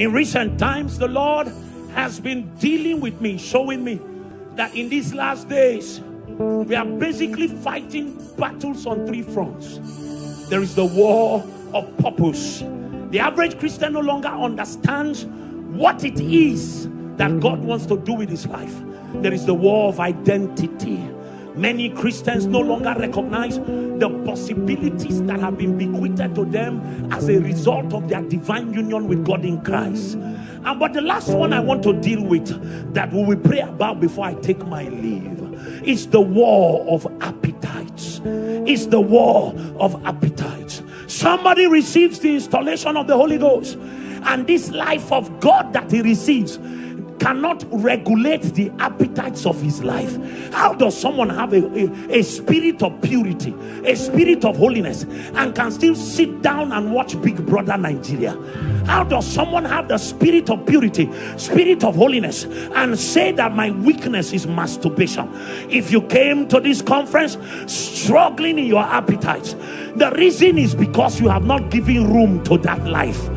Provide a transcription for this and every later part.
In recent times, the Lord has been dealing with me, showing me that in these last days, we are basically fighting battles on three fronts. There is the war of purpose. The average Christian no longer understands what it is that God wants to do with his life. There is the war of identity. Many Christians no longer recognize the possibilities that have been bequeathed to them as a result of their divine union with God in Christ. And but the last one I want to deal with that we will pray about before I take my leave is the war of appetites. Is the war of appetites. Somebody receives the installation of the Holy Ghost, and this life of God that he receives cannot regulate the appetites of his life. How does someone have a, a, a, spirit of purity, a spirit of holiness, and can still sit down and watch Big Brother Nigeria? How does someone have the spirit of purity, spirit of holiness, and say that my weakness is masturbation? If you came to this conference struggling in your appetites, the reason is because you have not given room to that life.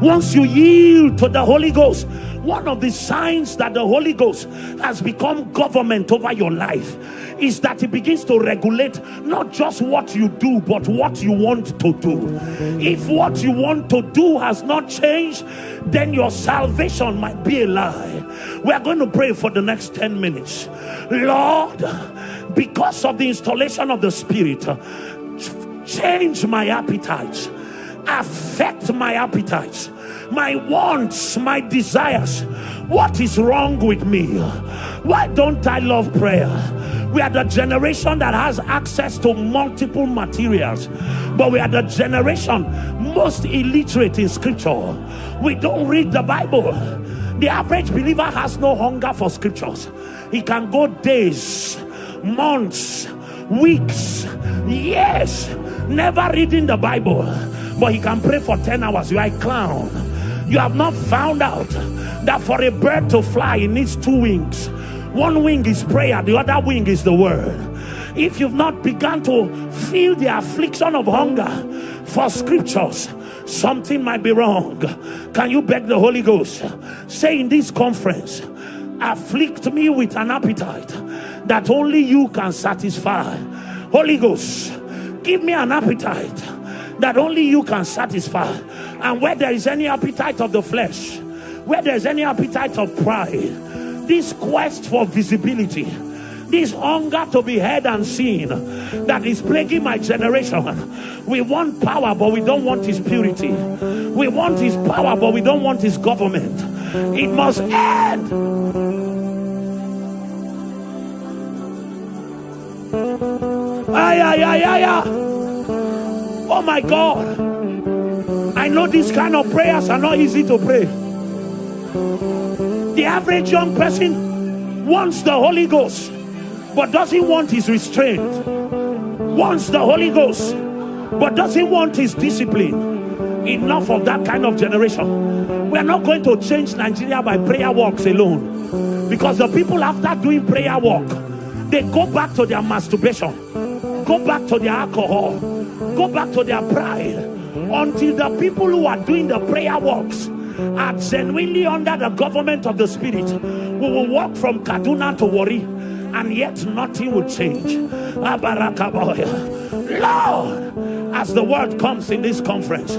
Once you yield to the Holy Ghost, one of the signs that the Holy Ghost has become government over your life is that it begins to regulate not just what you do, but what you want to do. If what you want to do has not changed, then your salvation might be a lie. We are going to pray for the next 10 minutes. Lord, because of the installation of the Spirit, change my appetites, affect my appetites my wants, my desires. What is wrong with me? Why don't I love prayer? We are the generation that has access to multiple materials, but we are the generation most illiterate in scripture. We don't read the Bible. The average believer has no hunger for scriptures. He can go days, months, weeks, years, never reading the Bible, but he can pray for 10 hours. You are a clown you have not found out that for a bird to fly it needs two wings. One wing is prayer the other wing is the word. If you've not begun to feel the affliction of hunger for scriptures something might be wrong. Can you beg the holy ghost? Say in this conference afflict me with an appetite that only you can satisfy. Holy ghost give me an appetite that only you can satisfy. And where there is any appetite of the flesh, where there is any appetite of pride, this quest for visibility, this hunger to be heard and seen that is plaguing my generation. We want power, but we don't want his purity. We want his power, but we don't want his government. It must end. Ay, ay, ay, ay, ay. Oh my God. Know these kind of prayers are not easy to pray. The average young person wants the Holy Ghost, but doesn't want his restraint. Wants the Holy Ghost, but doesn't want his discipline. Enough of that kind of generation. We are not going to change Nigeria by prayer walks alone. Because the people after doing prayer walk, they go back to their masturbation, go back to their alcohol, go back to their pride until the people who are doing the prayer works are genuinely under the government of the spirit we will walk from kaduna to Warri and yet nothing will change lord as the word comes in this conference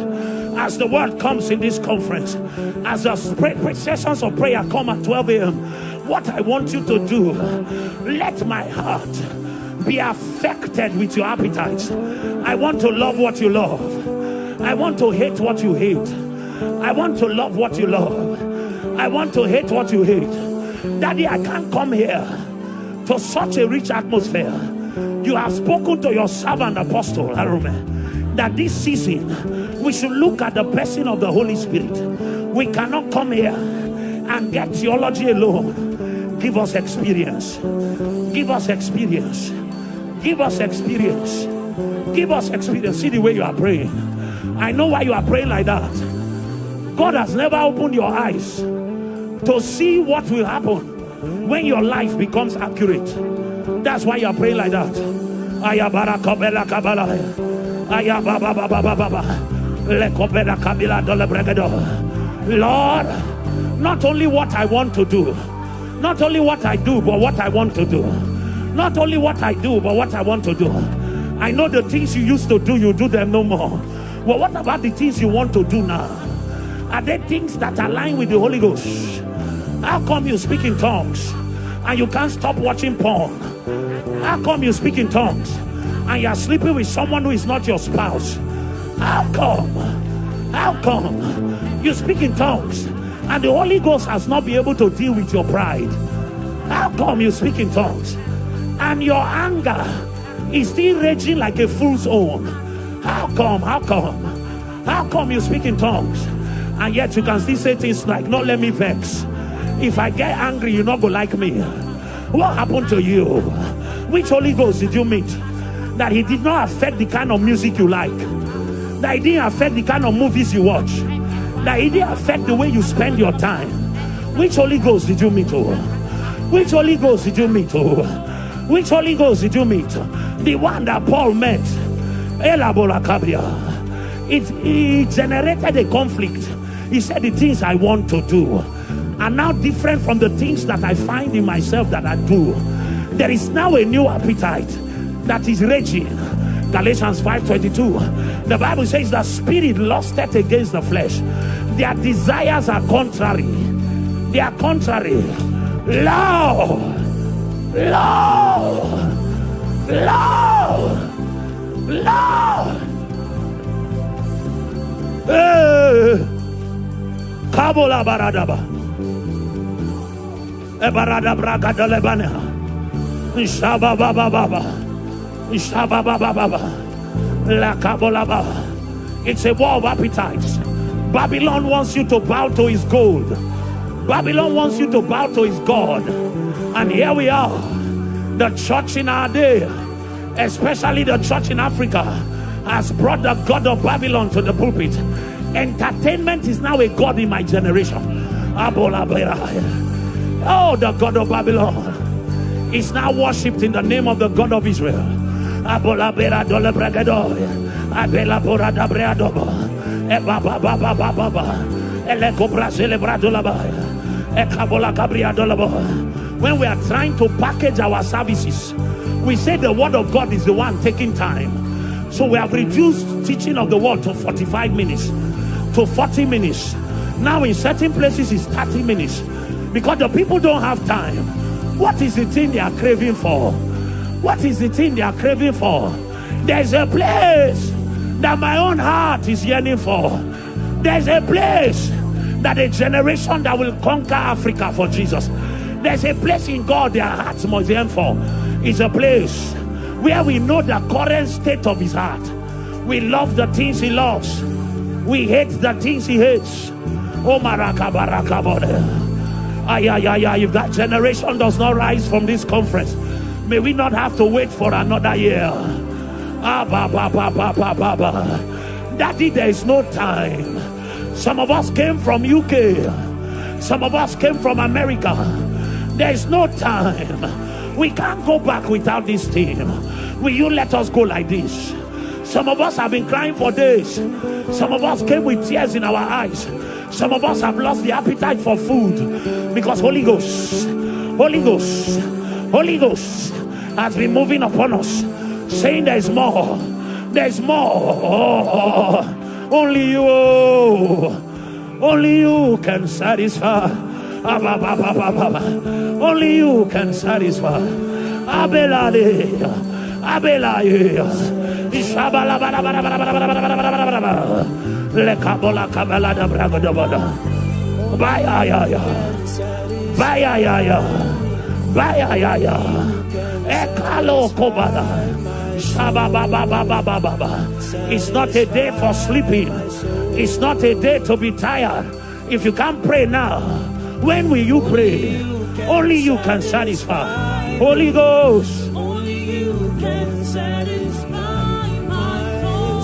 as the word comes in this conference as the sessions of prayer come at 12 a.m what i want you to do let my heart be affected with your appetites. I want to love what you love. I want to hate what you hate. I want to love what you love. I want to hate what you hate. Daddy, I can't come here to such a rich atmosphere. You have spoken to your servant apostle Arome that this season we should look at the person of the Holy Spirit. We cannot come here and get theology alone. Give us experience. Give us experience. Give us experience. Give us experience. See the way you are praying. I know why you are praying like that. God has never opened your eyes to see what will happen when your life becomes accurate. That's why you are praying like that. Ayabarakabela kabala. Ayababa baba kabila dole bregedo. Lord, not only what I want to do, not only what I do, but what I want to do. Not only what I do, but what I want to do. I know the things you used to do, you do them no more. Well, what about the things you want to do now? Are there things that align with the Holy Ghost? How come you speak in tongues and you can't stop watching porn? How come you speak in tongues and you're sleeping with someone who is not your spouse? How come? How come you speak in tongues and the Holy Ghost has not been able to deal with your pride? How come you speak in tongues and your anger is still raging like a fool's own? Come? How come? How come you speak in tongues and yet you can still say things like, "Not let me vex." If I get angry, you're not gonna like me. What happened to you? Which Holy Ghost did you meet? That he did not affect the kind of music you like. That he didn't affect the kind of movies you watch. That he didn't affect the way you spend your time. Which Holy Ghost did you meet? Oh? Which Holy Ghost did you meet? Oh? Which Holy Ghost did you meet? The one that Paul met. It, it generated a conflict. He said, The things I want to do are now different from the things that I find in myself that I do. There is now a new appetite that is raging. Galatians 5:22. The Bible says the spirit lusted against the flesh. Their desires are contrary. They are contrary. Lord, Lord, Lord, Lord. Hey. Eh! Kabola baradaba. Ebarada braga de lebane. Shaba baba baba. Shaba baba baba. La kabola baba. It's a war of appetites. Babylon wants you to bow to his gold. Babylon wants you to bow to his God. And here we are. The church in our day, especially the church in Africa, has brought the God of Babylon to the pulpit. Entertainment is now a God in my generation. Oh, the God of Babylon is now worshipped in the name of the God of Israel. When we are trying to package our services, we say the word of God is the one taking time. So we have reduced teaching of the word to 45 minutes, to 40 minutes. Now in certain places it's 30 minutes because the people don't have time. What is the thing they are craving for? What is the thing they are craving for? There's a place that my own heart is yearning for. There's a place that a generation that will conquer Africa for Jesus. There's a place in God their hearts must yearn for. It's a place where we know the current state of his heart. We love the things he loves. We hate the things he hates. Oh. Ay, ay, ay, ay. If that generation does not rise from this conference, may we not have to wait for another year. Ah, ba, ba, ba, ba, ba, ba, ba. Daddy, there is no time. Some of us came from UK. Some of us came from America. There is no time. We can't go back without this team. Will you let us go like this? Some of us have been crying for days. Some of us came with tears in our eyes. Some of us have lost the appetite for food because Holy Ghost, Holy Ghost, Holy Ghost has been moving upon us, saying there's more, there's more. Oh, only you, oh, only you can satisfy. Only you can satisfy. Abelaleya. Abelaya. Lekabola kabalada bragadabada. Baya ya ya. Baya ya ya. Baya ya ya. Ekalo kobada. It's not a day for sleeping. It's not a day to be tired. If you can't pray now, when will you pray? Only you can satisfy. Holy Ghost. Only you can satisfy my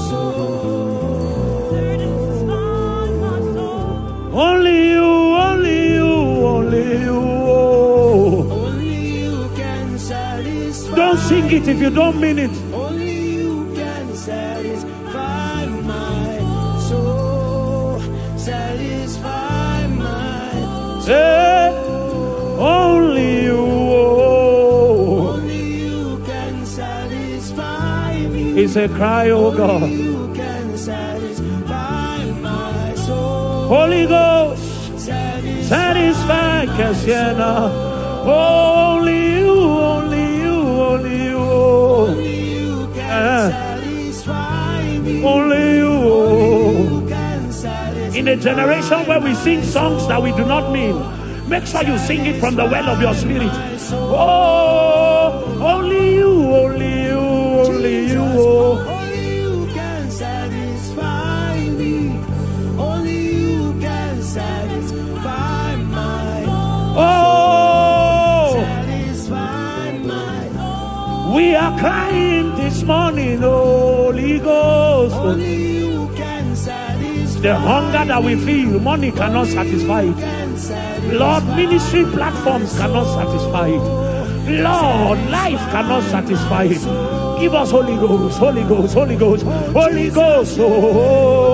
soul. Satisfy my soul. Only you, only you, only you. Oh. Only you can satisfy. Don't sing it if you don't mean it. Me. It's a cry, oh God. You can satisfy my soul. Holy Ghost, Satisfy Cassiana. Only you, only you, only you. Only you can uh, satisfy me. Only you. You can satisfy In a generation where we sing songs that we do not mean, make sure you sing it from the well of your spirit. Oh, The hunger that we feel, money cannot satisfy it. Lord, ministry platforms cannot satisfy it. Lord, life cannot satisfy it. Give us Holy Ghost, Holy Ghost, Holy Ghost, Holy Ghost. Oh,